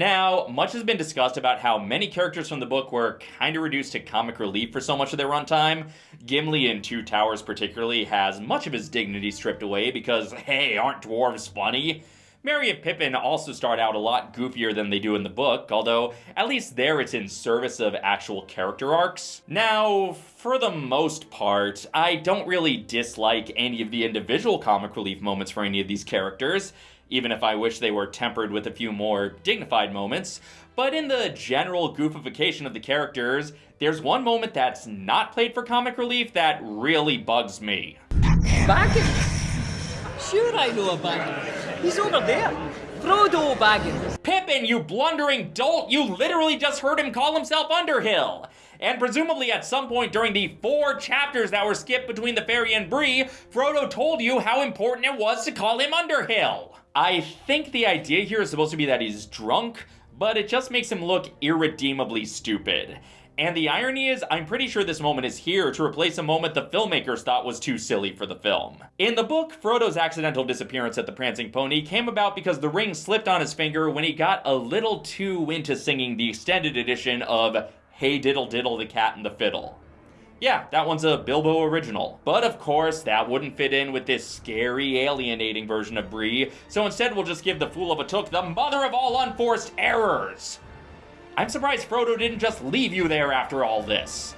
Now, much has been discussed about how many characters from the book were kind of reduced to comic relief for so much of their runtime. Gimli in Two Towers, particularly, has much of his dignity stripped away because, hey, aren't dwarves funny? Merry and Pippin also start out a lot goofier than they do in the book, although at least there it's in service of actual character arcs. Now, for the most part, I don't really dislike any of the individual comic relief moments for any of these characters, even if I wish they were tempered with a few more dignified moments. But in the general goofification of the characters, there's one moment that's not played for comic relief that really bugs me. Baggins? Sure I know a Baggins. He's over there. Frodo Baggins. Pippin, you blundering dolt! You literally just heard him call himself Underhill! And presumably at some point during the four chapters that were skipped between the ferry and Bree, Frodo told you how important it was to call him Underhill. I think the idea here is supposed to be that he's drunk, but it just makes him look irredeemably stupid. And the irony is, I'm pretty sure this moment is here to replace a moment the filmmakers thought was too silly for the film. In the book, Frodo's accidental disappearance at the Prancing Pony came about because the ring slipped on his finger when he got a little too into singing the extended edition of Hey Diddle Diddle the Cat and the Fiddle. Yeah, that one's a Bilbo original. But of course, that wouldn't fit in with this scary, alienating version of Bree, so instead we'll just give the Fool of a Took the mother of all unforced errors! I'm surprised Frodo didn't just leave you there after all this.